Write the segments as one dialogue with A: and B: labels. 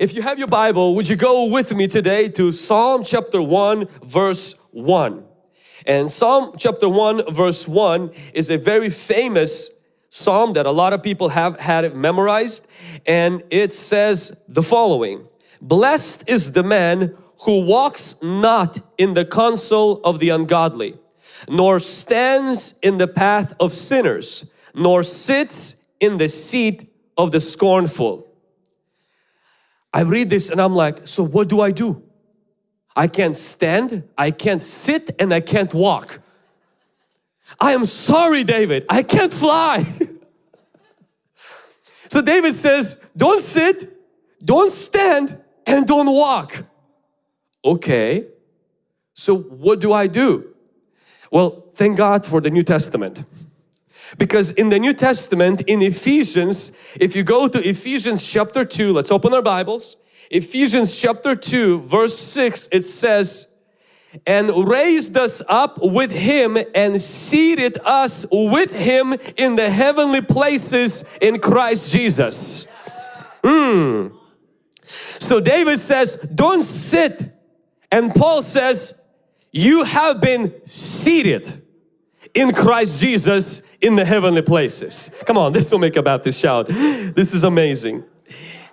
A: If you have your Bible, would you go with me today to Psalm chapter 1 verse 1. And Psalm chapter 1 verse 1 is a very famous psalm that a lot of people have had it memorized and it says the following Blessed is the man who walks not in the counsel of the ungodly nor stands in the path of sinners nor sits in the seat of the scornful. I read this and I'm like, so what do I do? I can't stand, I can't sit, and I can't walk. I am sorry, David, I can't fly. so David says, don't sit, don't stand, and don't walk. Okay, so what do I do? Well, thank God for the New Testament. Because in the New Testament, in Ephesians, if you go to Ephesians chapter 2, let's open our Bibles. Ephesians chapter 2 verse 6 it says and raised us up with him and seated us with him in the heavenly places in Christ Jesus. Mm. So David says don't sit and Paul says you have been seated in Christ Jesus in the heavenly places. Come on, this will make a Baptist shout. This is amazing.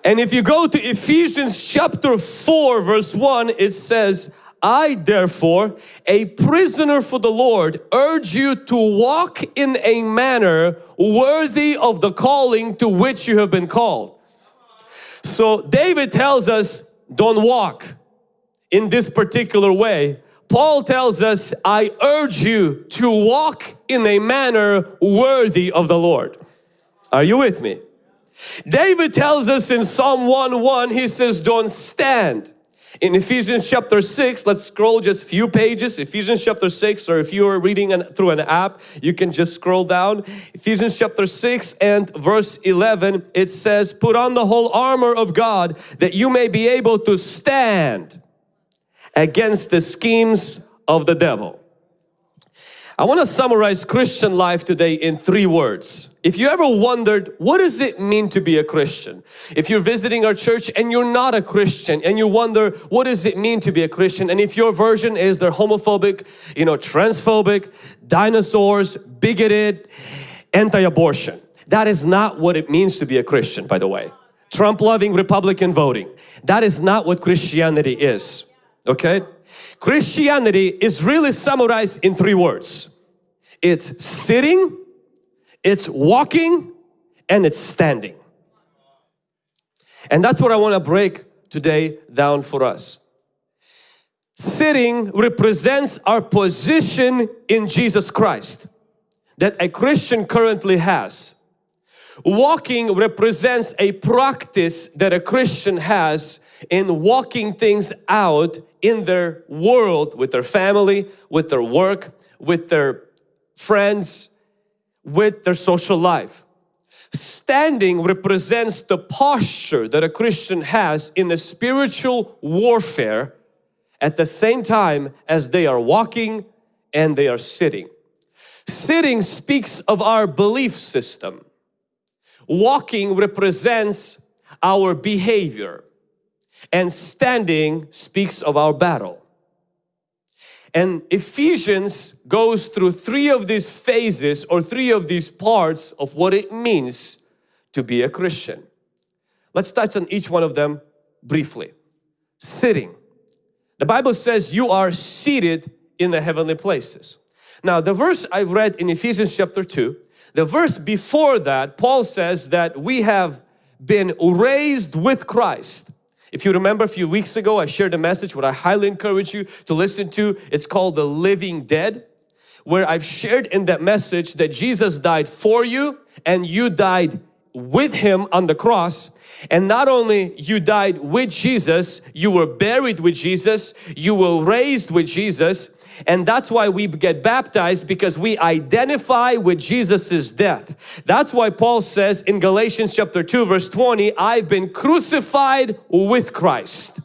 A: And if you go to Ephesians chapter 4 verse 1 it says I therefore a prisoner for the Lord urge you to walk in a manner worthy of the calling to which you have been called. So David tells us don't walk in this particular way Paul tells us, I urge you to walk in a manner worthy of the Lord. Are you with me? David tells us in Psalm 1:1, he says, don't stand. In Ephesians chapter 6, let's scroll just a few pages, Ephesians chapter 6, or if you are reading an, through an app, you can just scroll down. Ephesians chapter 6 and verse 11, it says, put on the whole armor of God that you may be able to stand against the schemes of the devil. I want to summarize Christian life today in three words. If you ever wondered, what does it mean to be a Christian? If you're visiting our church and you're not a Christian and you wonder, what does it mean to be a Christian? And if your version is they're homophobic, you know, transphobic, dinosaurs, bigoted, anti-abortion. That is not what it means to be a Christian, by the way. Trump loving, Republican voting. That is not what Christianity is okay? Christianity is really summarized in three words. It's sitting, it's walking, and it's standing. And that's what I want to break today down for us. Sitting represents our position in Jesus Christ that a Christian currently has. Walking represents a practice that a Christian has in walking things out in their world with their family, with their work, with their friends, with their social life. Standing represents the posture that a Christian has in the spiritual warfare at the same time as they are walking and they are sitting. Sitting speaks of our belief system. Walking represents our behavior and standing speaks of our battle. And Ephesians goes through three of these phases or three of these parts of what it means to be a Christian. Let's touch on each one of them briefly. Sitting. The Bible says you are seated in the heavenly places. Now the verse I read in Ephesians chapter 2, the verse before that, Paul says that we have been raised with Christ if you remember a few weeks ago, I shared a message what I highly encourage you to listen to. It's called The Living Dead, where I've shared in that message that Jesus died for you and you died with Him on the cross. And not only you died with Jesus, you were buried with Jesus, you were raised with Jesus, and that's why we get baptized because we identify with Jesus's death. That's why Paul says in Galatians chapter 2 verse 20, I've been crucified with Christ.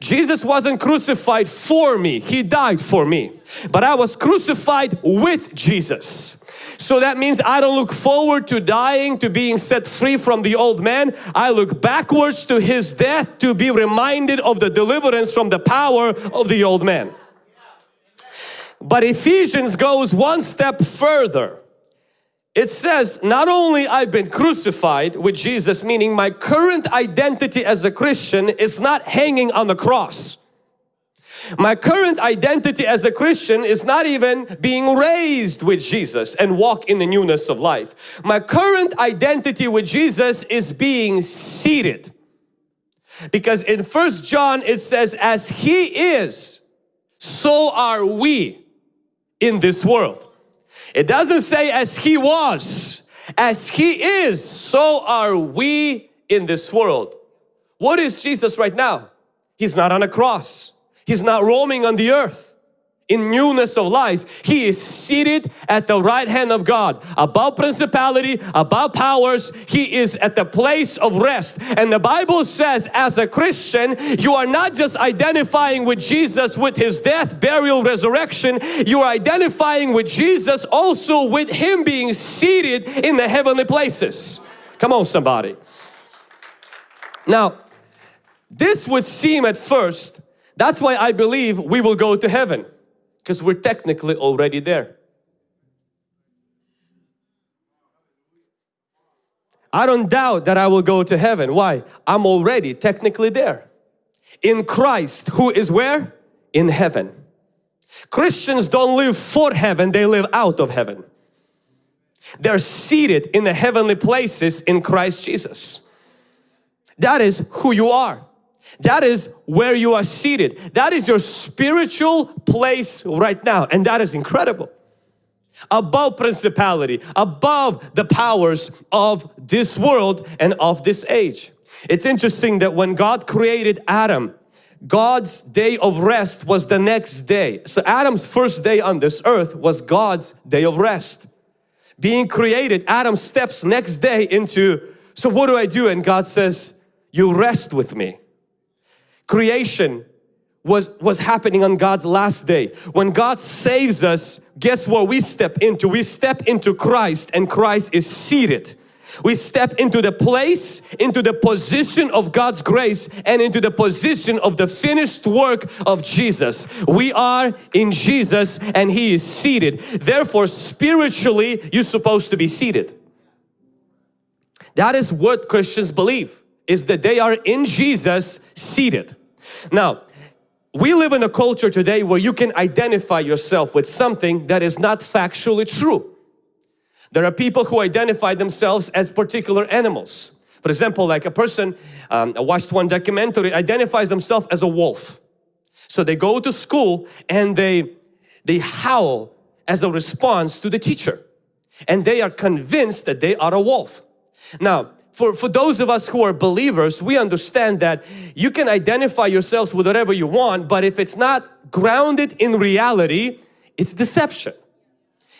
A: Jesus wasn't crucified for me, He died for me. But I was crucified with Jesus. So that means I don't look forward to dying, to being set free from the old man. I look backwards to his death to be reminded of the deliverance from the power of the old man. But Ephesians goes one step further. It says, not only I've been crucified with Jesus, meaning my current identity as a Christian is not hanging on the cross. My current identity as a Christian is not even being raised with Jesus and walk in the newness of life. My current identity with Jesus is being seated. Because in First John it says, as He is, so are we in this world. It doesn't say as He was, as He is, so are we in this world. What is Jesus right now? He's not on a cross. He's not roaming on the earth in newness of life. He is seated at the right hand of God above principality, above powers. He is at the place of rest. And the Bible says as a Christian, you are not just identifying with Jesus with His death, burial, resurrection. You are identifying with Jesus also with Him being seated in the heavenly places. Come on somebody. Now, this would seem at first that's why I believe we will go to heaven because we're technically already there. I don't doubt that I will go to heaven. Why? I'm already technically there. In Christ, who is where? In heaven. Christians don't live for heaven, they live out of heaven. They're seated in the heavenly places in Christ Jesus. That is who you are. That is where you are seated. That is your spiritual place right now and that is incredible. Above principality, above the powers of this world and of this age. It's interesting that when God created Adam, God's day of rest was the next day. So Adam's first day on this earth was God's day of rest. Being created, Adam steps next day into, so what do I do? And God says, you rest with me creation was, was happening on God's last day. When God saves us, guess what we step into? We step into Christ and Christ is seated. We step into the place, into the position of God's grace and into the position of the finished work of Jesus. We are in Jesus and He is seated. Therefore, spiritually, you're supposed to be seated. That is what Christians believe, is that they are in Jesus seated. Now, we live in a culture today where you can identify yourself with something that is not factually true. There are people who identify themselves as particular animals. For example, like a person, um, I watched one documentary, identifies themselves as a wolf. So they go to school and they, they howl as a response to the teacher. And they are convinced that they are a wolf. Now, for, for those of us who are believers, we understand that you can identify yourselves with whatever you want, but if it's not grounded in reality, it's deception.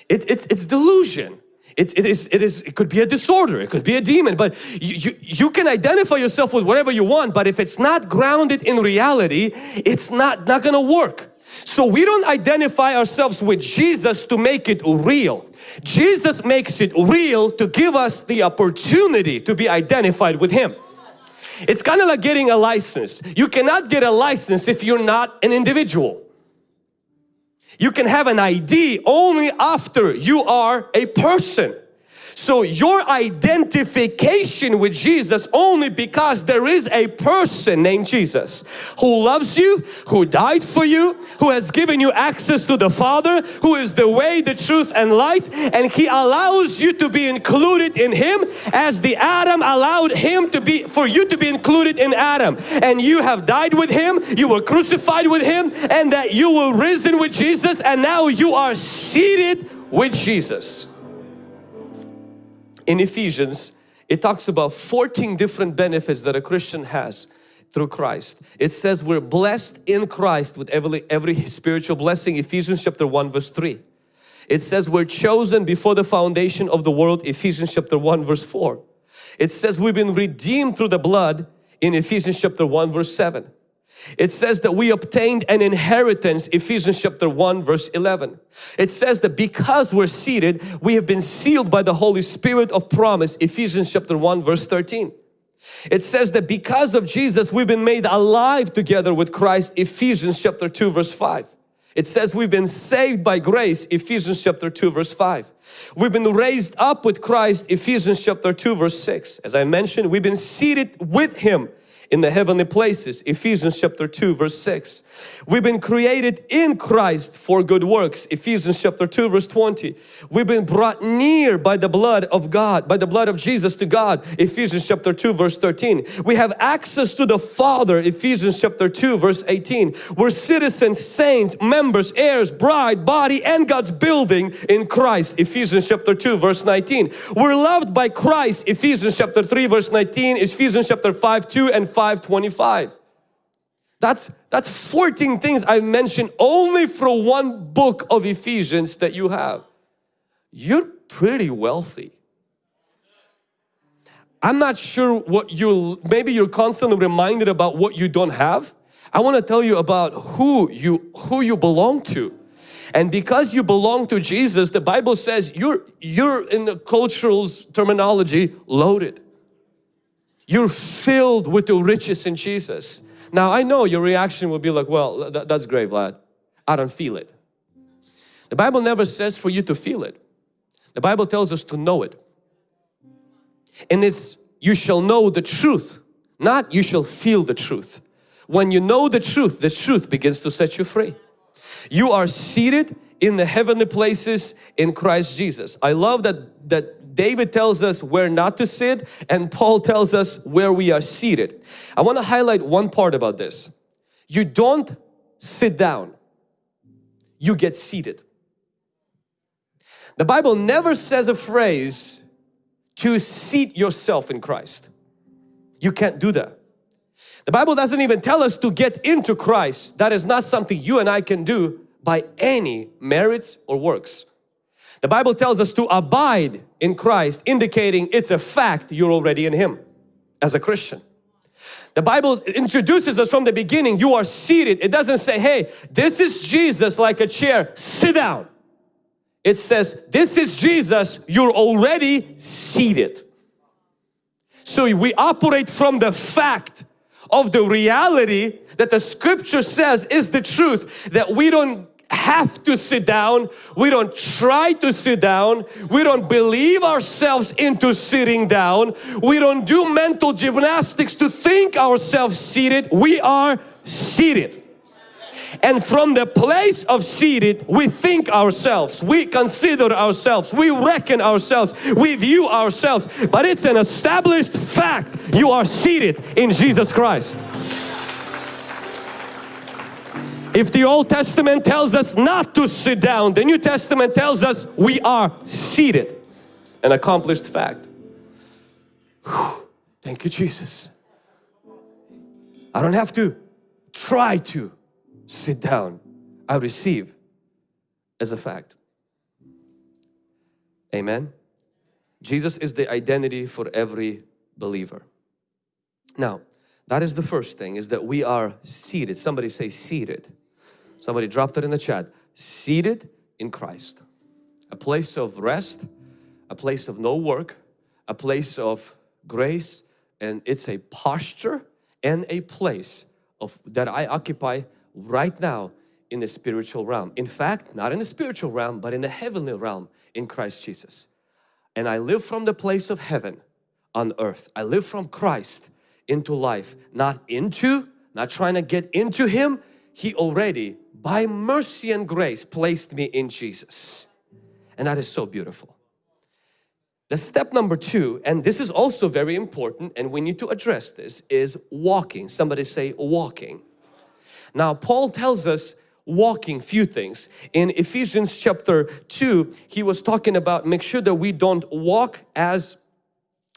A: It, it's, it's delusion. It, it, is, it, is, it could be a disorder, it could be a demon, but you, you, you can identify yourself with whatever you want, but if it's not grounded in reality, it's not, not gonna work. So we don't identify ourselves with Jesus to make it real. Jesus makes it real to give us the opportunity to be identified with Him. It's kind of like getting a license. You cannot get a license if you're not an individual. You can have an ID only after you are a person. So your identification with Jesus only because there is a person named Jesus who loves you, who died for you, who has given you access to the Father, who is the way, the truth and life and He allows you to be included in Him as the Adam allowed Him to be, for you to be included in Adam. And you have died with Him, you were crucified with Him and that you were risen with Jesus and now you are seated with Jesus in Ephesians, it talks about 14 different benefits that a Christian has through Christ. It says we're blessed in Christ with every, every spiritual blessing. Ephesians chapter 1 verse 3. It says we're chosen before the foundation of the world. Ephesians chapter 1 verse 4. It says we've been redeemed through the blood in Ephesians chapter 1 verse 7. It says that we obtained an inheritance, Ephesians chapter 1 verse 11. It says that because we're seated, we have been sealed by the Holy Spirit of promise, Ephesians chapter 1 verse 13. It says that because of Jesus, we've been made alive together with Christ, Ephesians chapter 2 verse 5. It says we've been saved by grace, Ephesians chapter 2 verse 5. We've been raised up with Christ, Ephesians chapter 2 verse 6. As I mentioned, we've been seated with Him in the heavenly places Ephesians chapter 2 verse 6 we've been created in Christ for good works Ephesians chapter 2 verse 20 we've been brought near by the blood of God by the blood of Jesus to God Ephesians chapter 2 verse 13 we have access to the Father Ephesians chapter 2 verse 18 we're citizens saints members heirs bride body and God's building in Christ Ephesians chapter 2 verse 19 we're loved by Christ Ephesians chapter 3 verse 19 Ephesians chapter 5 2 and 525. That's, that's 14 things I've mentioned only for one book of Ephesians that you have. You're pretty wealthy. I'm not sure what you maybe you're constantly reminded about what you don't have. I want to tell you about who you who you belong to. And because you belong to Jesus, the Bible says you're you're in the cultural terminology loaded. You're filled with the riches in Jesus. Now I know your reaction will be like, well, th that's great Vlad. I don't feel it. The Bible never says for you to feel it. The Bible tells us to know it. And it's, you shall know the truth, not you shall feel the truth. When you know the truth, the truth begins to set you free. You are seated in the heavenly places in Christ Jesus. I love that, that David tells us where not to sit and Paul tells us where we are seated. I want to highlight one part about this. You don't sit down, you get seated. The Bible never says a phrase to seat yourself in Christ. You can't do that. The Bible doesn't even tell us to get into Christ. That is not something you and I can do by any merits or works. The Bible tells us to abide in Christ, indicating it's a fact you're already in Him as a Christian. The Bible introduces us from the beginning, you are seated. It doesn't say, hey, this is Jesus like a chair, sit down. It says, this is Jesus, you're already seated. So we operate from the fact of the reality that the scripture says is the truth that we don't have to sit down. We don't try to sit down. We don't believe ourselves into sitting down. We don't do mental gymnastics to think ourselves seated. We are seated. And from the place of seated, we think ourselves, we consider ourselves, we reckon ourselves, we view ourselves. But it's an established fact. You are seated in Jesus Christ. If the Old Testament tells us not to sit down, the New Testament tells us we are seated. An accomplished fact. Whew. Thank you Jesus. I don't have to try to sit down. I receive as a fact. Amen. Jesus is the identity for every believer. Now, that is the first thing is that we are seated. Somebody say seated. Somebody dropped it in the chat. Seated in Christ. A place of rest, a place of no work, a place of grace and it's a posture and a place of that I occupy right now in the spiritual realm. In fact, not in the spiritual realm, but in the heavenly realm in Christ Jesus. And I live from the place of heaven on earth. I live from Christ into life, not into, not trying to get into Him. He already by mercy and grace placed me in Jesus. And that is so beautiful. The step number two, and this is also very important and we need to address this, is walking. Somebody say walking. Now Paul tells us walking few things. In Ephesians chapter 2, he was talking about make sure that we don't walk as,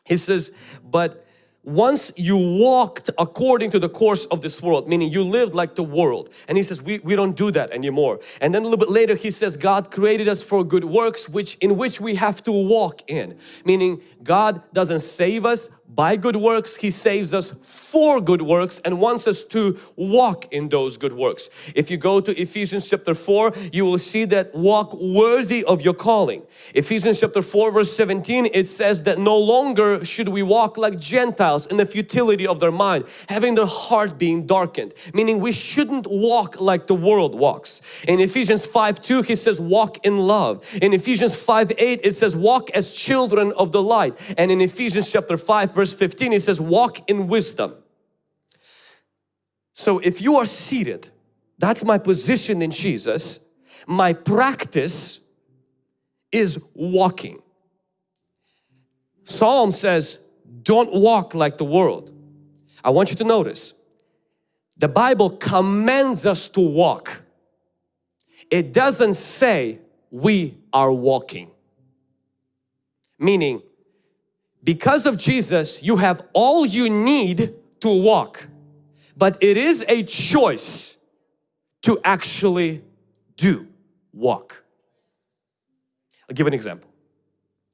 A: he says, but once you walked according to the course of this world, meaning you lived like the world. And he says, we, we don't do that anymore. And then a little bit later he says, God created us for good works which in which we have to walk in. Meaning God doesn't save us by good works. He saves us for good works and wants us to walk in those good works. If you go to Ephesians chapter 4, you will see that walk worthy of your calling. Ephesians chapter 4 verse 17, it says that no longer should we walk like Gentiles in the futility of their mind, having their heart being darkened. Meaning we shouldn't walk like the world walks. In Ephesians 5 2, he says walk in love. In Ephesians 5 8, it says walk as children of the light. And in Ephesians chapter 5 verse 15, he says walk in wisdom. So if you are seated, that's my position in Jesus, my practice is walking. Psalm says, don't walk like the world. I want you to notice, the Bible commands us to walk. It doesn't say we are walking. Meaning, because of Jesus, you have all you need to walk but it is a choice to actually do walk. I'll give an example.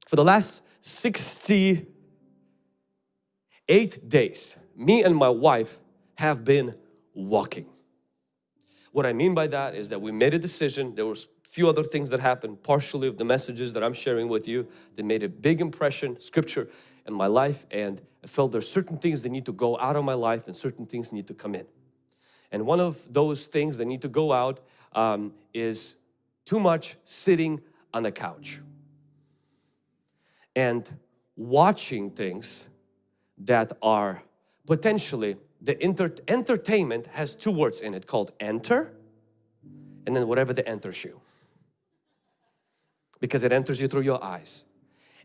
A: For the last 68 days, me and my wife have been walking. What I mean by that is that we made a decision. There was few other things that happened, partially of the messages that I'm sharing with you that made a big impression, scripture in my life and I felt there's certain things that need to go out of my life and certain things need to come in. And one of those things that need to go out um, is too much sitting on the couch and watching things that are potentially the enter entertainment has two words in it called enter and then whatever the enters you because it enters you through your eyes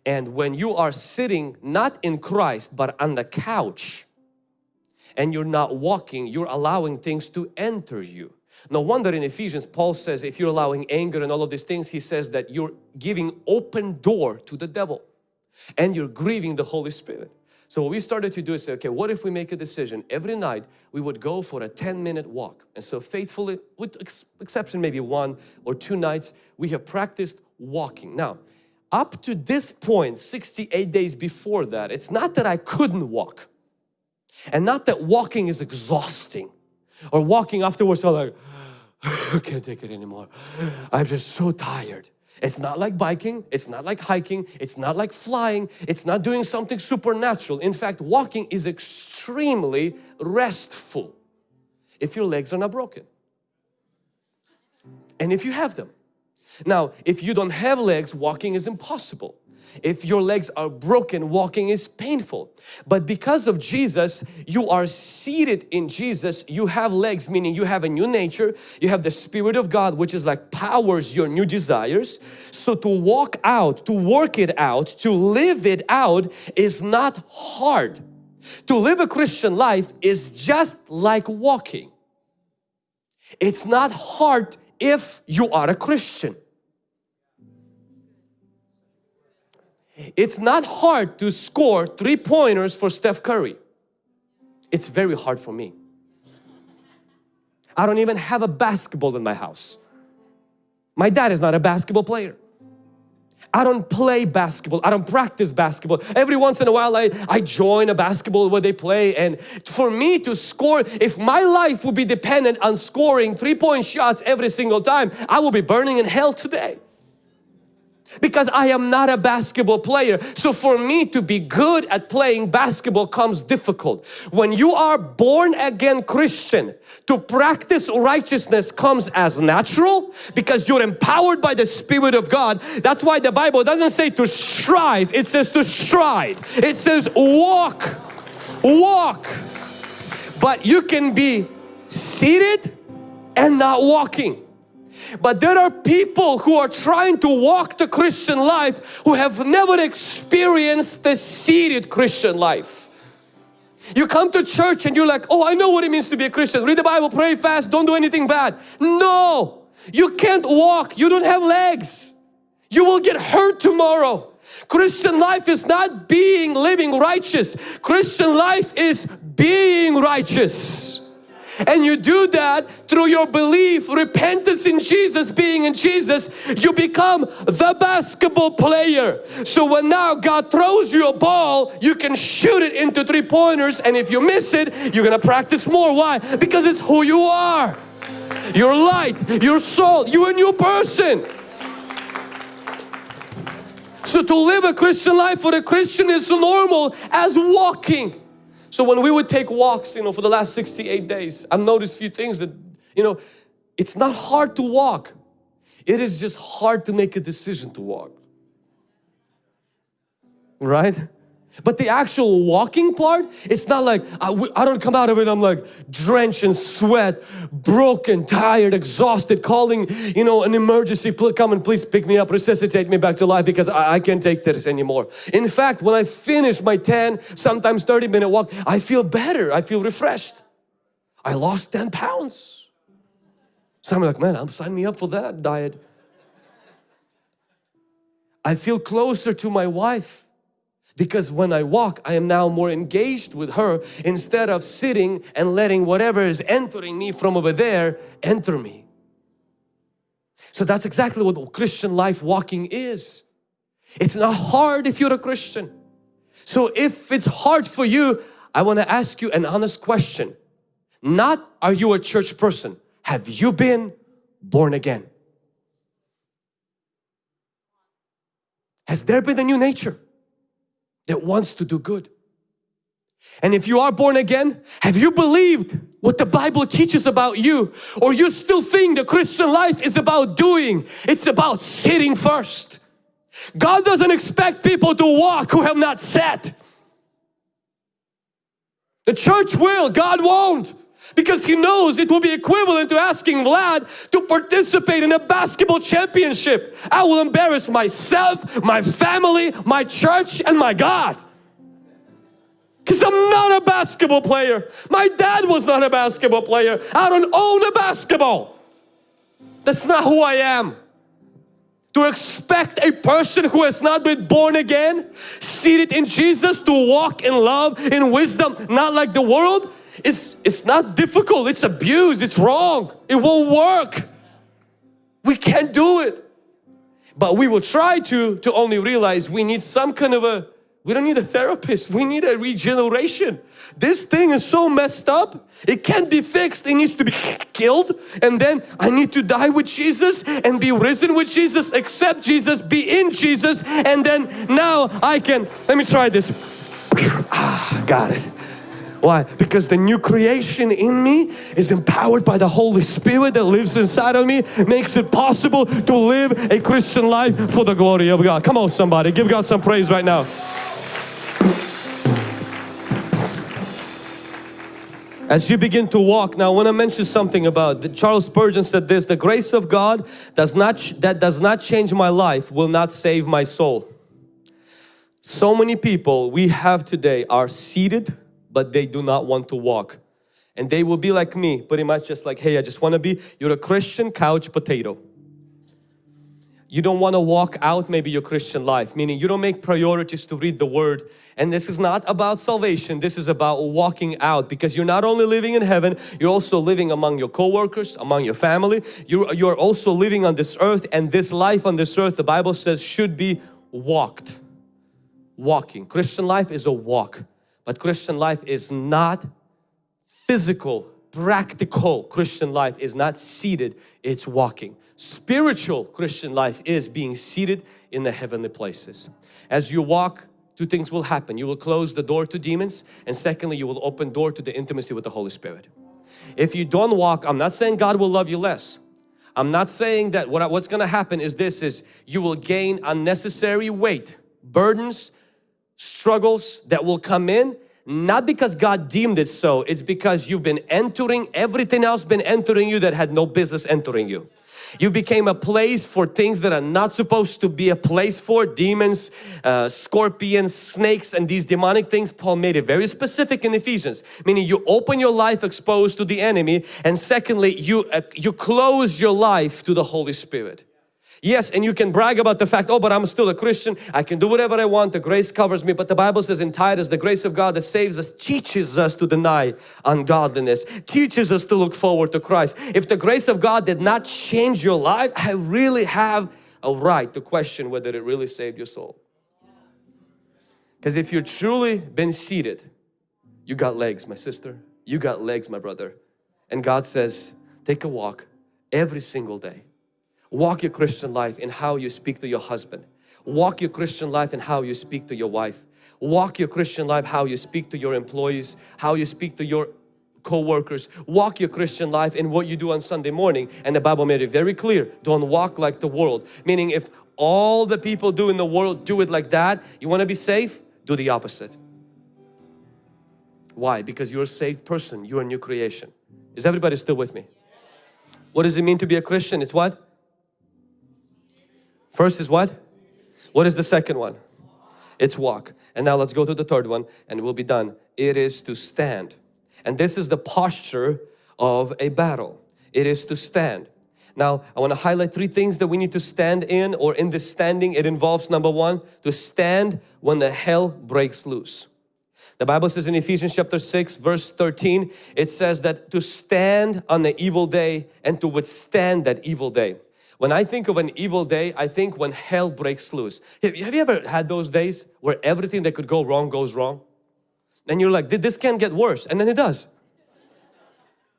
A: and when you are sitting not in Christ but on the couch and you're not walking, you're allowing things to enter you. No wonder in Ephesians Paul says if you're allowing anger and all of these things he says that you're giving open door to the devil and you're grieving the Holy Spirit. So what we started to do is say, okay, what if we make a decision? Every night we would go for a 10 minute walk. And so faithfully, with ex exception maybe one or two nights, we have practiced walking. Now, up to this point 68 days before that it's not that I couldn't walk. And not that walking is exhausting or walking afterwards I'm like I can't take it anymore. I'm just so tired. It's not like biking. It's not like hiking. It's not like flying. It's not doing something supernatural. In fact walking is extremely restful if your legs are not broken. And if you have them now, if you don't have legs, walking is impossible. If your legs are broken, walking is painful. But because of Jesus, you are seated in Jesus. You have legs, meaning you have a new nature. You have the Spirit of God, which is like powers your new desires. So to walk out, to work it out, to live it out is not hard. To live a Christian life is just like walking. It's not hard if you are a Christian. It's not hard to score three pointers for Steph Curry. It's very hard for me. I don't even have a basketball in my house. My dad is not a basketball player. I don't play basketball. I don't practice basketball. Every once in a while I, I join a basketball where they play and for me to score, if my life would be dependent on scoring three-point shots every single time, I will be burning in hell today because I am not a basketball player. So for me to be good at playing basketball comes difficult. When you are born again Christian, to practice righteousness comes as natural because you're empowered by the Spirit of God. That's why the Bible doesn't say to strive, it says to stride. It says walk, walk. But you can be seated and not walking. But there are people who are trying to walk the Christian life who have never experienced the seated Christian life. You come to church and you're like, oh, I know what it means to be a Christian. Read the Bible, pray fast, don't do anything bad. No, you can't walk. You don't have legs. You will get hurt tomorrow. Christian life is not being living righteous. Christian life is being righteous. And you do that through your belief, repentance in Jesus, being in Jesus, you become the basketball player. So when now God throws you a ball, you can shoot it into three pointers and if you miss it, you're gonna practice more. Why? Because it's who you are. Your light, your soul, you're a new person. So to live a Christian life for a Christian is normal as walking. So when we would take walks, you know, for the last 68 days, I've noticed a few things that, you know, it's not hard to walk. It is just hard to make a decision to walk. Right? But the actual walking part, it's not like I, I don't come out of it, I'm like drenched in sweat, broken, tired, exhausted, calling, you know, an emergency, come and please pick me up, resuscitate me back to life because I, I can't take this anymore. In fact, when I finish my 10, sometimes 30 minute walk, I feel better, I feel refreshed. I lost 10 pounds. So I'm like, man, I'm signing me up for that diet. I feel closer to my wife because when I walk I am now more engaged with her instead of sitting and letting whatever is entering me from over there enter me. So that's exactly what Christian life walking is. It's not hard if you're a Christian. So if it's hard for you, I want to ask you an honest question. Not are you a church person? Have you been born again? Has there been a new nature? That wants to do good. And if you are born again, have you believed what the Bible teaches about you? Or you still think the Christian life is about doing, it's about sitting first. God doesn't expect people to walk who have not sat. The church will, God won't. Because He knows it will be equivalent to asking Vlad to participate in a basketball championship. I will embarrass myself, my family, my church and my God. Because I'm not a basketball player. My dad was not a basketball player. I don't own a basketball. That's not who I am. To expect a person who has not been born again, seated in Jesus to walk in love, in wisdom, not like the world, it's, it's not difficult, it's abuse, it's wrong. It won't work. We can't do it. But we will try to, to only realize we need some kind of a, we don't need a therapist, we need a regeneration. This thing is so messed up, it can't be fixed, it needs to be killed and then I need to die with Jesus and be risen with Jesus, accept Jesus, be in Jesus and then now I can, let me try this. Ah, got it. Why? Because the new creation in me is empowered by the Holy Spirit that lives inside of me, makes it possible to live a Christian life for the glory of God. Come on somebody, give God some praise right now. As you begin to walk, now I want to mention something about, the, Charles Spurgeon said this, the grace of God does not, that does not change my life will not save my soul. So many people we have today are seated but they do not want to walk. And they will be like me, pretty much just like, hey, I just want to be, you're a Christian couch potato. You don't want to walk out maybe your Christian life, meaning you don't make priorities to read the Word. And this is not about salvation, this is about walking out because you're not only living in heaven, you're also living among your co-workers, among your family. You're, you're also living on this earth and this life on this earth, the Bible says, should be walked. Walking. Christian life is a walk. But Christian life is not physical, practical Christian life is not seated, it's walking. Spiritual Christian life is being seated in the heavenly places. As you walk, two things will happen. You will close the door to demons and secondly, you will open door to the intimacy with the Holy Spirit. If you don't walk, I'm not saying God will love you less. I'm not saying that what, what's going to happen is this is you will gain unnecessary weight, burdens, struggles that will come in not because God deemed it so it's because you've been entering everything else been entering you that had no business entering you. You became a place for things that are not supposed to be a place for demons uh, scorpions snakes and these demonic things. Paul made it very specific in Ephesians meaning you open your life exposed to the enemy and secondly you uh, you close your life to the Holy Spirit Yes, and you can brag about the fact, oh, but I'm still a Christian. I can do whatever I want. The grace covers me. But the Bible says in Titus, the grace of God that saves us teaches us to deny ungodliness, teaches us to look forward to Christ. If the grace of God did not change your life, I really have a right to question whether it really saved your soul. Because if you're truly been seated, you got legs, my sister. You got legs, my brother. And God says, take a walk every single day Walk your Christian life in how you speak to your husband. Walk your Christian life in how you speak to your wife. Walk your Christian life how you speak to your employees, how you speak to your co-workers. Walk your Christian life in what you do on Sunday morning. And the Bible made it very clear, don't walk like the world. Meaning if all the people do in the world do it like that, you want to be safe? Do the opposite. Why? Because you're a saved person, you're a new creation. Is everybody still with me? What does it mean to be a Christian? It's what? First is what? What is the second one? It's walk. And now let's go to the third one and we'll be done. It is to stand. And this is the posture of a battle. It is to stand. Now, I want to highlight three things that we need to stand in or in this standing. It involves number one, to stand when the hell breaks loose. The Bible says in Ephesians chapter 6 verse 13, it says that to stand on the evil day and to withstand that evil day. When I think of an evil day, I think when hell breaks loose. Have you ever had those days where everything that could go wrong goes wrong? And you're like, did this can't get worse. And then it does.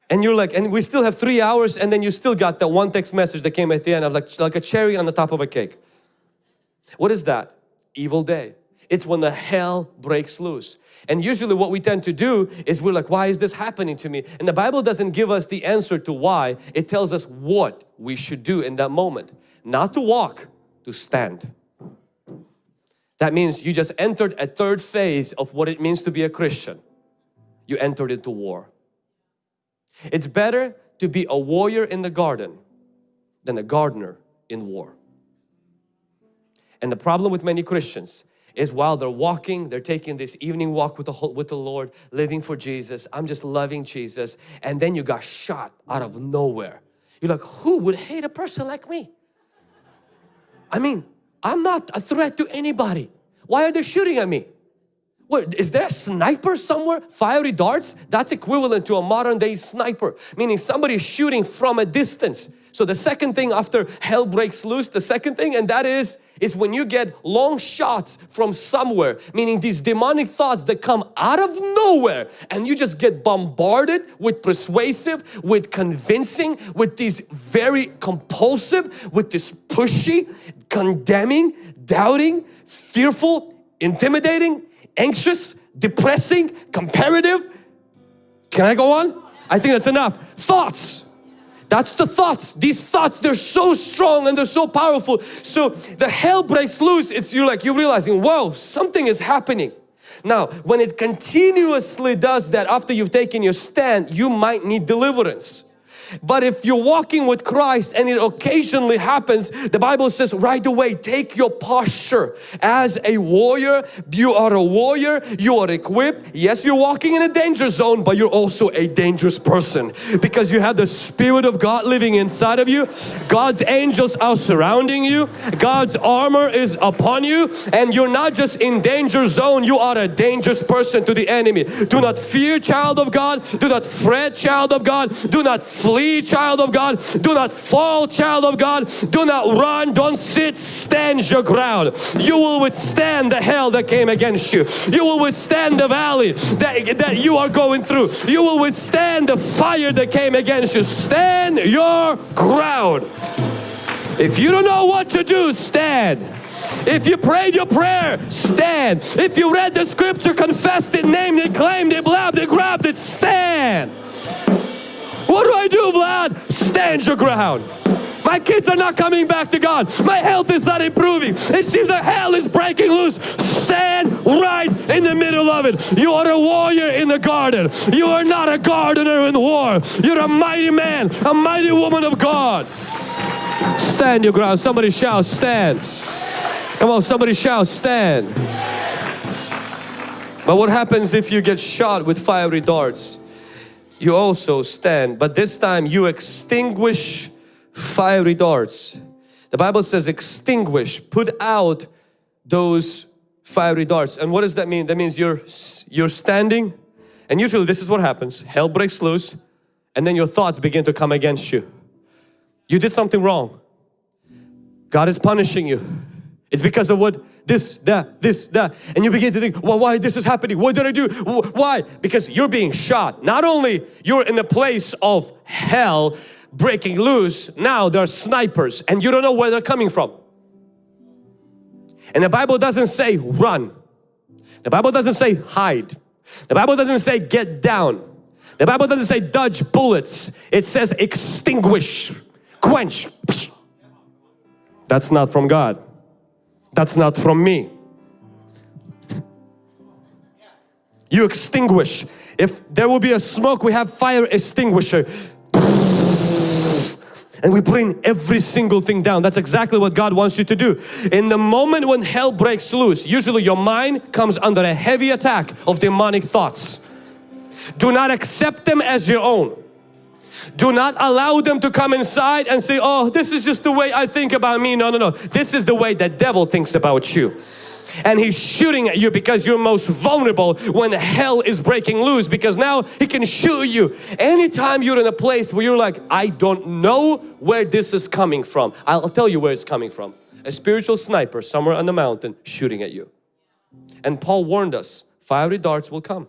A: And you're like, and we still have three hours and then you still got that one text message that came at the end of like, like a cherry on the top of a cake. What is that? Evil day. It's when the hell breaks loose. And usually what we tend to do is we're like, why is this happening to me? And the Bible doesn't give us the answer to why. It tells us what we should do in that moment. Not to walk, to stand. That means you just entered a third phase of what it means to be a Christian. You entered into war. It's better to be a warrior in the garden than a gardener in war. And the problem with many Christians is while they're walking, they're taking this evening walk with the, with the Lord, living for Jesus. I'm just loving Jesus. And then you got shot out of nowhere. You're like, who would hate a person like me? I mean, I'm not a threat to anybody. Why are they shooting at me? What, is there a sniper somewhere? Fiery darts? That's equivalent to a modern day sniper. Meaning somebody is shooting from a distance. So the second thing after hell breaks loose, the second thing and that is, is when you get long shots from somewhere, meaning these demonic thoughts that come out of nowhere and you just get bombarded with persuasive, with convincing, with these very compulsive, with this pushy, condemning, doubting, fearful, intimidating, anxious, depressing, comparative. Can I go on? I think that's enough. Thoughts that's the thoughts. These thoughts, they're so strong and they're so powerful. So the hell breaks loose. It's you're like you're realizing, whoa, something is happening. Now, when it continuously does that after you've taken your stand, you might need deliverance. But if you're walking with Christ and it occasionally happens, the Bible says right away, take your posture as a warrior. You are a warrior, you are equipped. Yes, you're walking in a danger zone, but you're also a dangerous person because you have the Spirit of God living inside of you. God's angels are surrounding you. God's armor is upon you and you're not just in danger zone, you are a dangerous person to the enemy. Do not fear child of God. Do not fret child of God. Do not flee child of God. Do not fall child of God. Do not run. Don't sit. Stand your ground. You will withstand the hell that came against you. You will withstand the valley that, that you are going through. You will withstand the fire that came against you. Stand your ground. If you don't know what to do stand. If you prayed your prayer, stand. If you read the scripture, confessed it, named it, claimed it, blabbed it, grabbed it, stand. What do I do, Vlad? Stand your ground. My kids are not coming back to God. My health is not improving. It seems like hell is breaking loose. Stand right in the middle of it. You are a warrior in the garden. You are not a gardener in war. You're a mighty man, a mighty woman of God. Stand your ground. Somebody shout, stand. Come on, somebody shout, stand. But what happens if you get shot with fiery darts? You also stand, but this time you extinguish fiery darts. The Bible says extinguish, put out those fiery darts. And what does that mean? That means you're, you're standing and usually this is what happens. Hell breaks loose and then your thoughts begin to come against you. You did something wrong. God is punishing you. It's because of what this, that, this, that. And you begin to think, well, why this is happening? What did I do? Why? Because you're being shot. Not only you're in the place of hell breaking loose, now there are snipers and you don't know where they're coming from. And the Bible doesn't say run. The Bible doesn't say hide. The Bible doesn't say get down. The Bible doesn't say dodge bullets. It says extinguish, quench. That's not from God. That's not from me. You extinguish. If there will be a smoke, we have fire extinguisher. And we bring every single thing down. That's exactly what God wants you to do. In the moment when hell breaks loose, usually your mind comes under a heavy attack of demonic thoughts. Do not accept them as your own. Do not allow them to come inside and say, oh, this is just the way I think about me. No, no, no. This is the way the devil thinks about you. And he's shooting at you because you're most vulnerable when hell is breaking loose because now he can shoot you. Anytime you're in a place where you're like, I don't know where this is coming from. I'll tell you where it's coming from. A spiritual sniper somewhere on the mountain shooting at you. And Paul warned us, fiery darts will come.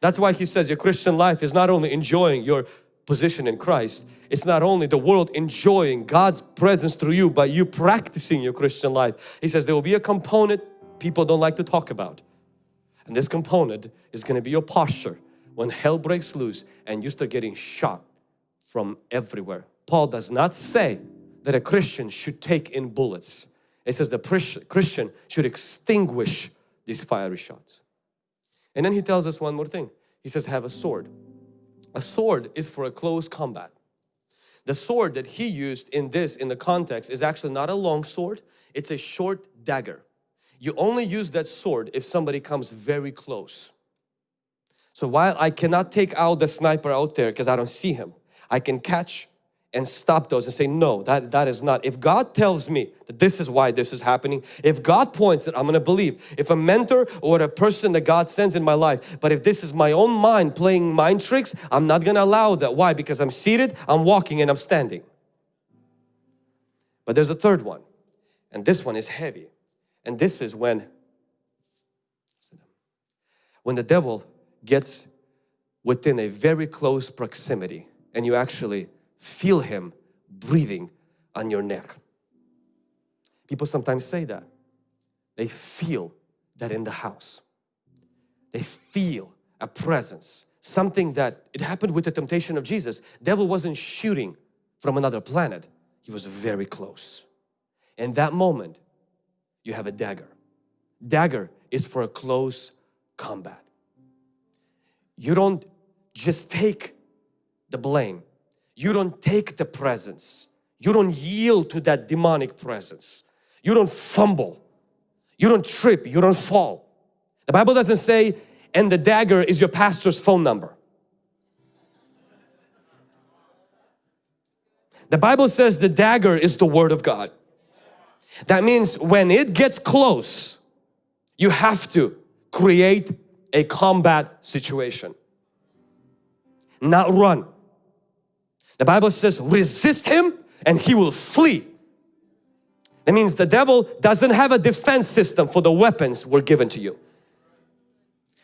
A: That's why he says your Christian life is not only enjoying your position in Christ, it's not only the world enjoying God's presence through you, but you practicing your Christian life. He says there will be a component people don't like to talk about. And this component is going to be your posture when hell breaks loose and you start getting shot from everywhere. Paul does not say that a Christian should take in bullets. It says the Christian should extinguish these fiery shots. And then he tells us one more thing. He says have a sword. A sword is for a close combat. The sword that he used in this, in the context, is actually not a long sword. It's a short dagger. You only use that sword if somebody comes very close. So while I cannot take out the sniper out there because I don't see him, I can catch and stop those and say no that that is not. If God tells me that this is why this is happening if God points that I'm gonna believe if a mentor or a person that God sends in my life but if this is my own mind playing mind tricks I'm not gonna allow that. Why? Because I'm seated I'm walking and I'm standing. But there's a third one and this one is heavy. And this is when when the devil gets within a very close proximity and you actually feel Him breathing on your neck. People sometimes say that. They feel that in the house. They feel a presence. Something that, it happened with the temptation of Jesus. Devil wasn't shooting from another planet. He was very close. In that moment, you have a dagger. Dagger is for a close combat. You don't just take the blame you don't take the presence. You don't yield to that demonic presence. You don't fumble. You don't trip. You don't fall. The Bible doesn't say, and the dagger is your pastor's phone number. The Bible says the dagger is the Word of God. That means when it gets close, you have to create a combat situation. Not run. The Bible says resist him and he will flee. That means the devil doesn't have a defense system for the weapons were given to you.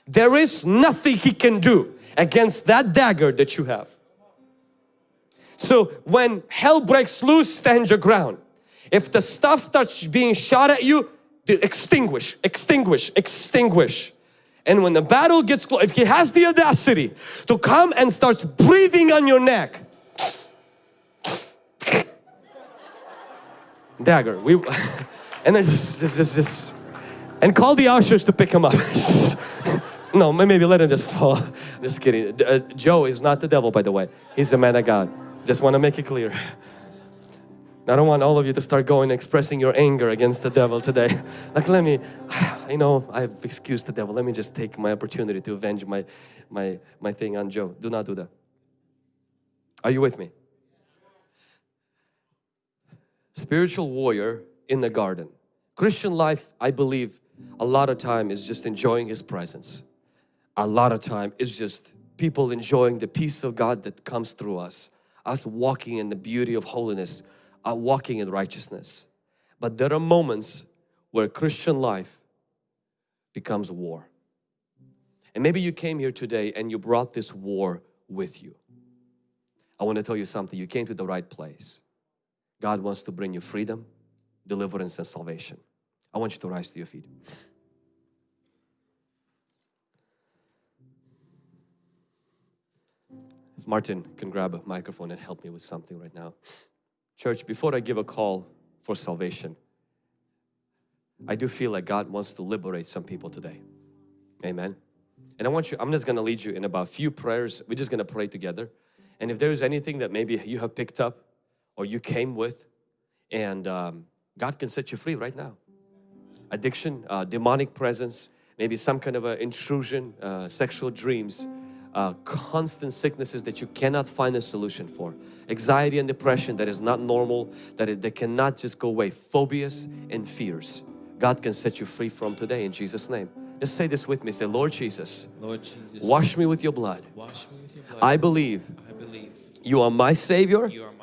A: There is nothing he can do against that dagger that you have. So when hell breaks loose, stand your ground. If the stuff starts being shot at you, extinguish, extinguish, extinguish. And when the battle gets close, if he has the audacity to come and starts breathing on your neck, dagger. We and then just, just, just, just, and call the ushers to pick him up. no, maybe let him just fall. Just kidding. Uh, Joe is not the devil, by the way. He's a man of God. Just want to make it clear. I don't want all of you to start going expressing your anger against the devil today. Like, let me, you know, I've excused the devil. Let me just take my opportunity to avenge my, my, my thing on Joe. Do not do that. Are you with me? Spiritual warrior in the garden. Christian life, I believe, a lot of time is just enjoying His presence. A lot of time is just people enjoying the peace of God that comes through us. Us walking in the beauty of holiness, uh, walking in righteousness. But there are moments where Christian life becomes war. And maybe you came here today and you brought this war with you. I want to tell you something, you came to the right place. God wants to bring you freedom, deliverance and salvation. I want you to rise to your feet. If Martin can grab a microphone and help me with something right now. Church, before I give a call for salvation, I do feel like God wants to liberate some people today. Amen. And I want you, I'm just going to lead you in about a few prayers. We're just going to pray together. And if there is anything that maybe you have picked up or you came with and um, God can set you free right now. Addiction, uh, demonic presence, maybe some kind of an intrusion, uh, sexual dreams, uh, constant sicknesses that you cannot find a solution for. Anxiety and depression that is not normal, that, it, that cannot just go away. Phobias and fears. God can set you free from today in Jesus' name. Just say this with me. Say, Lord Jesus,
B: Lord Jesus,
A: wash me with your blood.
B: with your blood.
A: I believe
B: I believe
A: you are my Savior
B: you are my Savior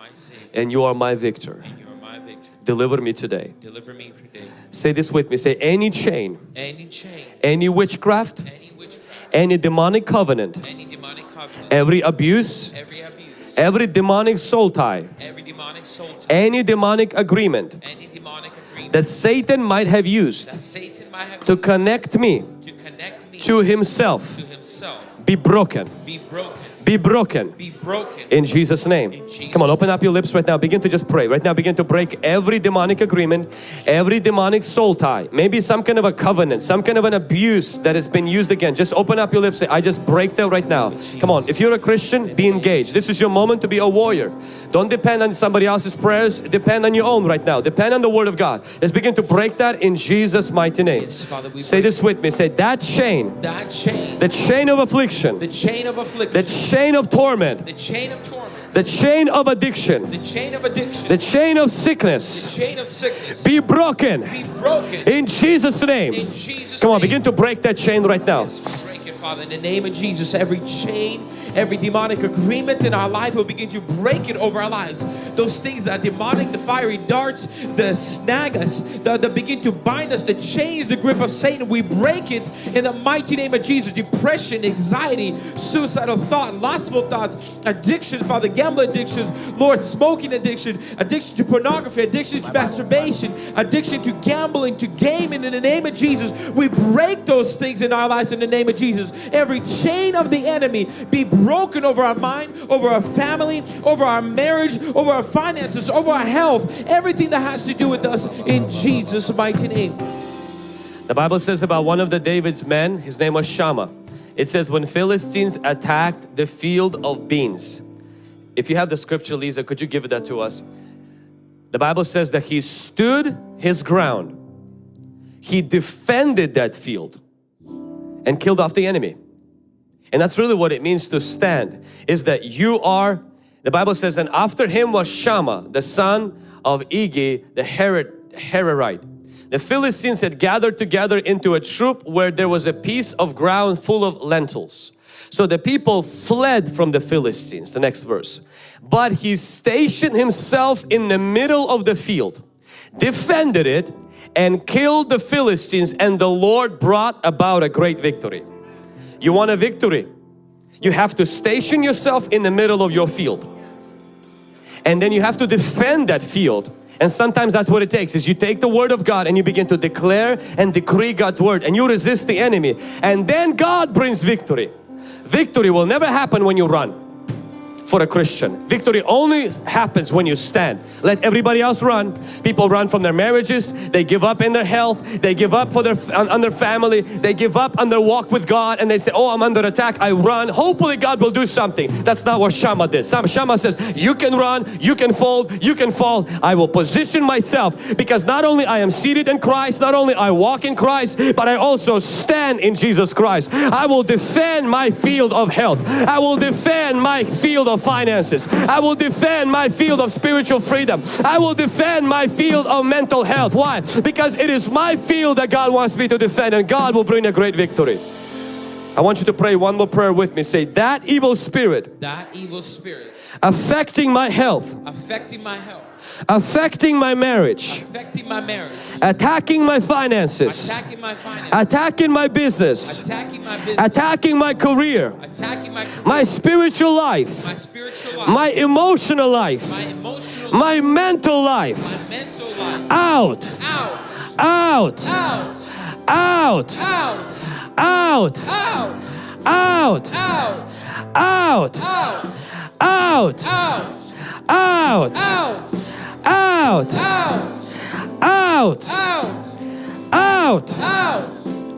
A: and you are my victor.
B: and you are my victor.
A: Deliver me today.
B: Deliver me today.
A: Say this with me. Say any chain,
B: Any chain,
A: any witchcraft,
B: any witchcraft,
A: any demonic covenant,
B: any demonic covenant,
A: every abuse,
B: every abuse,
A: every demonic soul tie,
B: every demonic soul tie,
A: any demonic agreement
B: any demonic agreement
A: that Satan might have used
B: have
A: to connect me
B: to connect me
A: to himself
B: to himself
A: be broken,
B: be broken,
A: be broken
B: be broken.
A: in Jesus name.
B: In Jesus'
A: Come on, open up your lips right now. Begin to just pray. Right now, begin to break every demonic agreement, every demonic soul tie, maybe some kind of a covenant, some kind of an abuse that has been used again. Just open up your lips. Say, I just break that right now. Come on, if you're a Christian, be engaged. This is your moment to be a warrior. Don't depend on somebody else's prayers. Depend on your own right now. Depend on the Word of God. Let's begin to break that in Jesus' mighty name.
B: Yes, Father,
A: Say this with me. Say that chain,
B: that chain,
A: the chain of affliction,
B: the chain of affliction,
A: the chain of torment,
B: the chain of torment,
A: the chain of addiction,
B: the chain of addiction,
A: the chain of
B: the
A: sickness
B: chain of sickness
A: be broken
B: be broken
A: in Jesus name.
B: in Jesus'
A: Come on,
B: name.
A: begin to break that chain right now.
B: Break it, Father, in the name of Jesus. Every chain, every demonic agreement in our life will begin to break it over our lives. Those things that demonic, the fiery darts, the snag us, the begin to bind us, the chains, the grip of Satan, we break it in the mighty name of Jesus. Depression, anxiety, suicidal thought, lustful thoughts, addiction, Father, gambling addictions, Lord, smoking addiction, addiction to pornography, addiction to masturbation, addiction to gambling, to gaming in the name of Jesus. We break those things in our lives in the name of Jesus. Every chain of the enemy be broken over our mind, over our family, over our marriage, over our finances, over our health, everything that has to do with us in Jesus' mighty name.
A: The Bible says about one of the David's men, his name was Shammah. It says when Philistines attacked the field of beans. If you have the scripture Lisa, could you give that to us? The Bible says that he stood his ground. He defended that field and killed off the enemy. And that's really what it means to stand is that you are the Bible says and after him was Shammah the son of Igi the Herod, Herorite. The Philistines had gathered together into a troop where there was a piece of ground full of lentils. So the people fled from the Philistines, the next verse. But he stationed himself in the middle of the field, defended it and killed the Philistines and the Lord brought about a great victory. You want a victory? You have to station yourself in the middle of your field. And then you have to defend that field. And sometimes that's what it takes is you take the word of God and you begin to declare and decree God's word and you resist the enemy. And then God brings victory. Victory will never happen when you run for a Christian. Victory only happens when you stand. Let everybody else run. People run from their marriages. They give up in their health. They give up for their on, on their family. They give up on their walk with God and they say, oh, I'm under attack. I run. Hopefully God will do something. That's not what Shammah did. Shammah says, you can run, you can fold, you can fall. I will position myself because not only I am seated in Christ, not only I walk in Christ, but I also stand in Jesus Christ. I will defend my field of health. I will defend my field of finances. I will defend my field of spiritual freedom. I will defend my field of mental health. Why? Because it is my field that God wants me to defend and God will bring a great victory. I want you to pray one more prayer with me. Say, that evil spirit
B: That evil spirit
A: affecting my health,
B: affecting my health,
A: affecting my marriage,
B: affecting my marriage,
A: attacking my finances,
B: attacking my finances,
A: attacking my business,
B: attacking my business,
A: attacking my career,
B: attacking my career,
A: my spiritual life,
B: my spiritual life,
A: my emotional life,
B: my emotional
A: my mental life.
B: my mental life.
A: Out,
B: Out,
A: out,
B: out,
A: out,
B: out,
A: out,
B: out,
A: out,
B: out,
A: out,
B: out,
A: out,
B: out.
A: Out.
B: Out.
A: Out.
B: Out.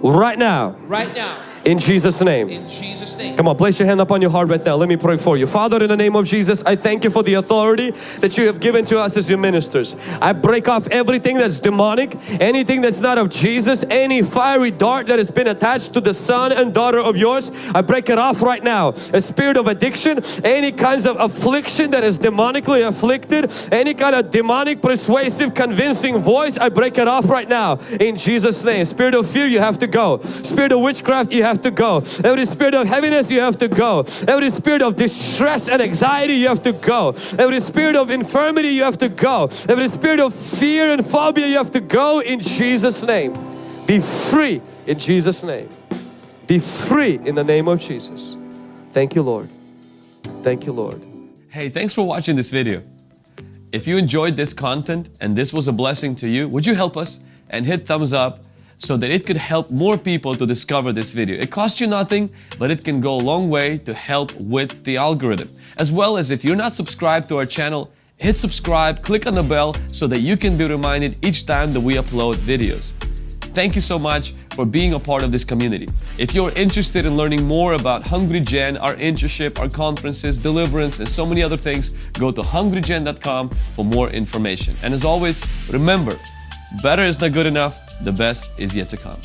A: Right now.
B: Right now
A: in Jesus' name.
B: in Jesus' name.
A: Come on, place your hand up on your heart right now. Let me pray for you. Father, in the name of Jesus, I thank you for the authority that you have given to us as your ministers. I break off everything that's demonic, anything that's not of Jesus, any fiery dart that has been attached to the son and daughter of yours. I break it off right now. A spirit of addiction, any kinds of affliction that is demonically afflicted, any kind of demonic, persuasive, convincing voice, I break it off right now in Jesus' name. Spirit of fear, you have to go. Spirit of witchcraft, you have to go. Every spirit of heaviness, you have to go. Every spirit of distress and anxiety, you have to go. Every spirit of infirmity, you have to go. Every spirit of fear and phobia, you have to go in Jesus' name. Be free in Jesus' name. Be free in the name of Jesus. Thank you, Lord. Thank you, Lord.
C: Hey, thanks for watching this video. If you enjoyed this content and this was a blessing to you, would you help us and hit thumbs up so that it could help more people to discover this video. It costs you nothing, but it can go a long way to help with the algorithm. As well as if you're not subscribed to our channel, hit subscribe, click on the bell so that you can be reminded each time that we upload videos. Thank you so much for being a part of this community. If you're interested in learning more about Hungry Gen, our internship, our conferences, deliverance, and so many other things, go to hungrygen.com for more information. And as always, remember, better is not good enough, the best is yet to come.